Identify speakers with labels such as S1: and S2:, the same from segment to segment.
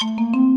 S1: Thank you.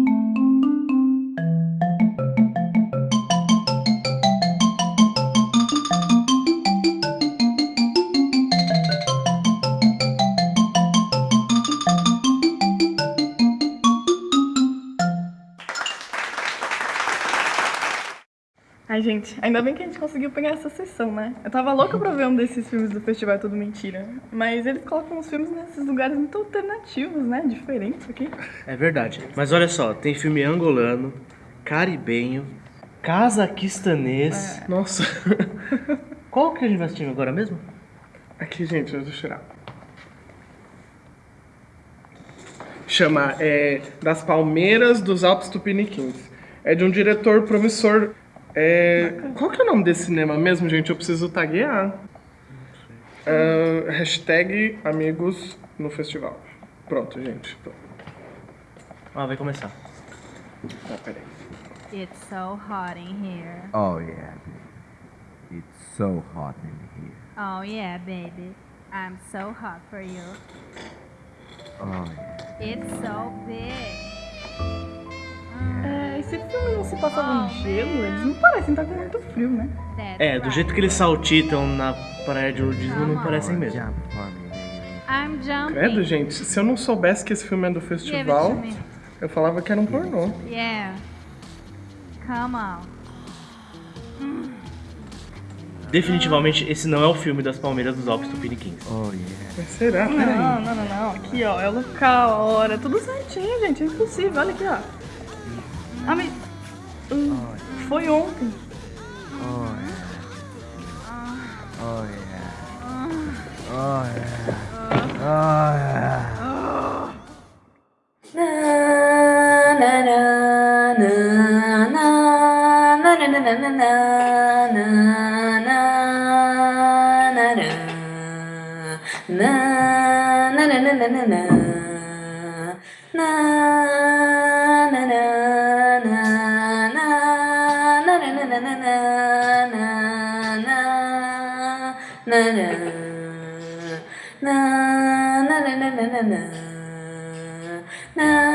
S1: Ai, gente, ainda bem que a gente conseguiu pegar essa sessão, né? Eu tava louca pra ver um desses filmes do festival É Tudo Mentira. Mas eles colocam os filmes nesses lugares muito alternativos, né? Diferentes aqui.
S2: É verdade. Mas olha só, tem filme angolano, caribenho, cazaquistanês.
S3: Nossa.
S2: Qual que a gente vai assistir agora mesmo?
S3: Aqui, gente, deixa eu tirar. Chama é, Das Palmeiras dos Alpes Tupiniquins. É de um diretor promissor. É, qual que é o nome desse cinema mesmo, gente? Eu preciso taguear. Ah, hashtag amigos no festival. Pronto, gente. Pronto.
S2: Ah, vai começar.
S3: Ah, peraí.
S4: It's so hot in here.
S5: Oh yeah, baby. It's so hot in here.
S4: Oh yeah, baby. I'm so hot for you.
S5: Oh yeah.
S4: It's so big.
S1: Se passa no gelo, eles não parecem estar com muito frio, né?
S2: É, do jeito que eles saltitam na praia de nudismo, não parecem mesmo.
S4: I'm jumping.
S3: Credo, gente, se eu não soubesse que esse filme é do
S4: Give it
S3: festival,
S4: to me.
S3: eu falava que era um pornô.
S4: Yeah. Come on.
S2: Definitivamente, esse não é o filme das Palmeiras dos Alpes Tupiniquins.
S5: Oh yeah.
S3: Mas será? Peraí.
S1: Não, não, não, não. Aqui, ó, é o local, a hora, tudo certinho, gente. É impossível. Olha aqui, ó. Ah, mas... Hum, foi ontem.
S5: Oh yeah. Oh yeah. Oh yeah. Oh yeah.
S6: Na na na na na na na na